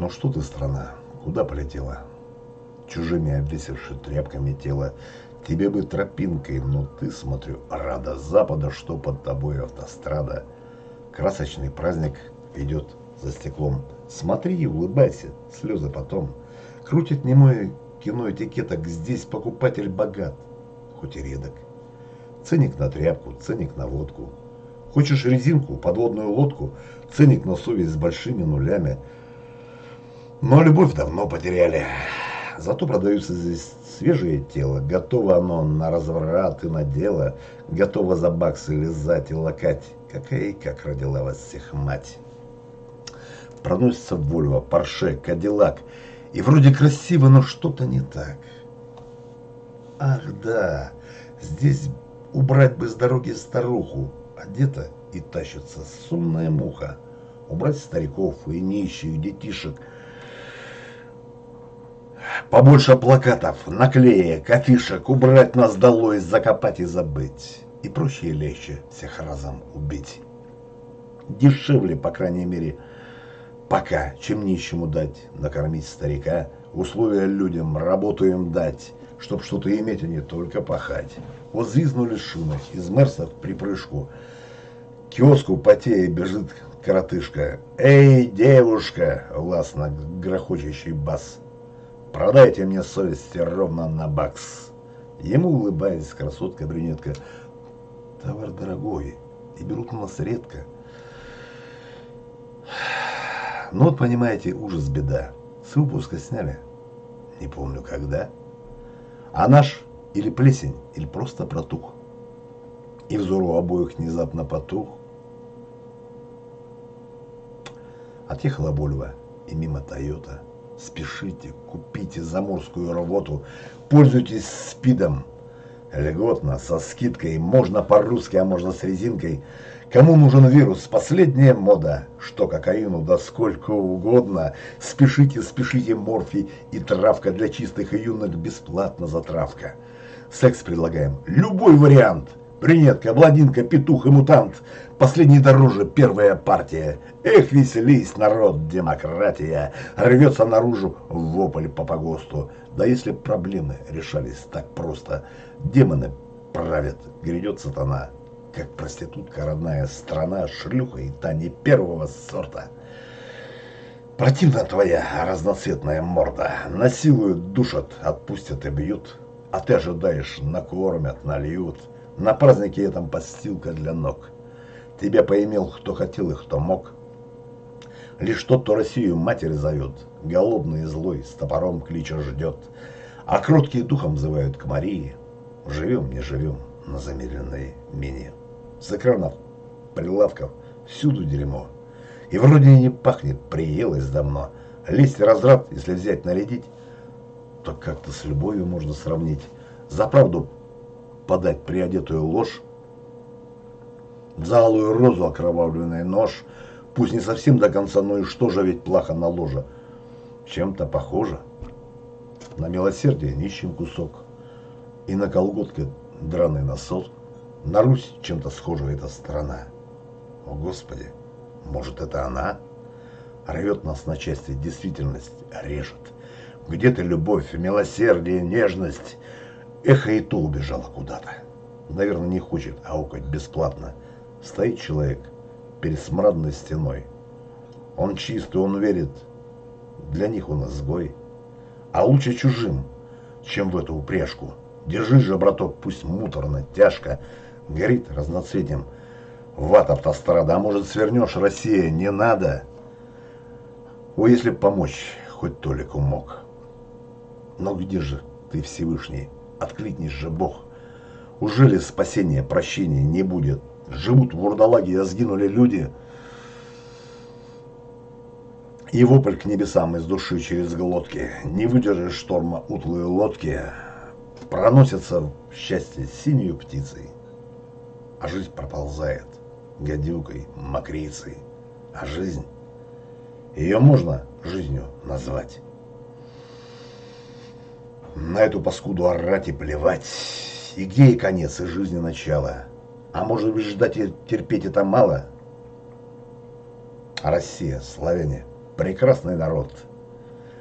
Ну что ты, страна, куда полетела? Чужими обвесивши тряпками тело, тебе бы тропинкой, но ты, смотрю, рада запада, что под тобой автострада. Красочный праздник идет за стеклом. Смотри и улыбайся, слезы потом. Крутит немое кино этикеток, здесь покупатель богат, хоть и редок. Ценник на тряпку, ценник на водку. Хочешь резинку, подводную лодку, ценник на совесть с большими нулями. Но любовь давно потеряли. Зато продаются здесь свежее тело. Готово оно на разврат и на дело. Готово за баксы лизать и лакать. Какая и как родила вас всех мать. Проносится Вольво, Порше, Кадиллак. И вроде красиво, но что-то не так. Ах да, здесь убрать бы с дороги старуху. Одета и тащится сумная муха. Убрать стариков и нищих, детишек. Побольше плакатов, наклеек, афишек, убрать нас долой, закопать и забыть. И проще и легче всех разом убить. Дешевле, по крайней мере, пока, чем нищему дать, накормить старика, условия людям, работу им дать, чтоб что-то иметь, а не только пахать. Вот звизнули шины, из мерсов при прыжку. Киоску потея бежит коротышка. «Эй, девушка!» — властно грохочущий бас. «Продайте мне совести ровно на бакс». Ему улыбаясь, красотка-брюнетка. «Товар дорогой, и берут у нас редко». Ну вот, понимаете, ужас беда. С выпуска сняли. Не помню когда. А наш или плесень, или просто протух. И взор у обоих внезапно потух. Отъехала Вольво и мимо Тойота. Спешите, купите заморскую работу, пользуйтесь спидом. Льготно, со скидкой, можно по-русски, а можно с резинкой – Кому нужен вирус? Последняя мода. Что кокаину, да сколько угодно. Спешите, спешите, морфий и травка для чистых и юных бесплатно затравка. Секс предлагаем. Любой вариант. Брюнетка, блондинка, петух и мутант. Последний дороже, первая партия. Эх, веселись, народ, демократия. Рвется наружу вопль по погосту. Да если проблемы решались так просто. Демоны правят, грядет сатана как проститутка родная страна, шлюха и та не первого сорта. Противна твоя разноцветная морда, насилуют, душат, отпустят и бьют, а ты ожидаешь, накормят, нальют, на празднике этом подстилка для ног. Тебя поимел, кто хотел и кто мог. Лишь тот, кто Россию матери зовет, голодный и злой, с топором клича ждет, а кроткие духом взывают к Марии. Живем, не живем на замедленной мине. С экранов, прилавков, всюду дерьмо. И вроде и не пахнет, приелось давно. Лезть разрад, если взять нарядить, то как-то с любовью можно сравнить. За правду подать приодетую ложь, за алую розу окровавленный нож, пусть не совсем до конца, но и что же ведь плохо на ложе. Чем-то похоже. На милосердие нищим кусок, и на колготке драный носок. На Русь чем-то схожа эта страна. О, Господи, может, это она? Рвет нас на части, действительность режет. Где-то любовь, милосердие, нежность. Эхо и то убежало куда-то. Наверное, не хочет аукать бесплатно. Стоит человек перед смрадной стеной. Он чистый, он верит. Для них он изгой. А лучше чужим, чем в эту упряжку. Держи же, браток, пусть муторно, тяжко, горит разноцветием. Ват автострада, а может свернешь, Россия, не надо. О, если помочь, хоть Толику мог. Но где же ты, Всевышний, откликнешь же Бог. Ужели спасения, прощения не будет? Живут в вурдалаге, а сгинули люди. И вопль к небесам из души через глотки. Не выдержишь шторма утлые лодки. Проносятся в счастье синюю птицей а жизнь проползает гадюкой, мокрицей. А жизнь, ее можно жизнью назвать. На эту паскуду орать и плевать. И где и конец, и жизни начало. А может быть ждать и терпеть это мало? Россия, славяне, прекрасный народ.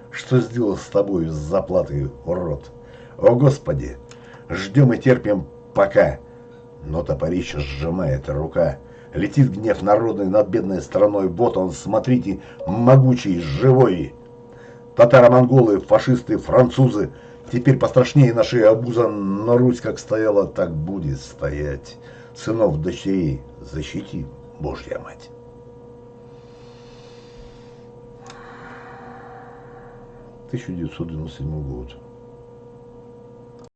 Что сделал с тобой с заплатой, урод? О, Господи! Ждем и терпим пока. Но топорище сжимает рука. Летит гнев народный над бедной страной. Вот он, смотрите, могучий, живой. Татаро-монголы, фашисты, французы. Теперь пострашнее нашей обуза, но Русь как стояла, так будет стоять. Сынов, дочерей защити, Божья мать. Тысяча девятьсот девяносто седьмой год.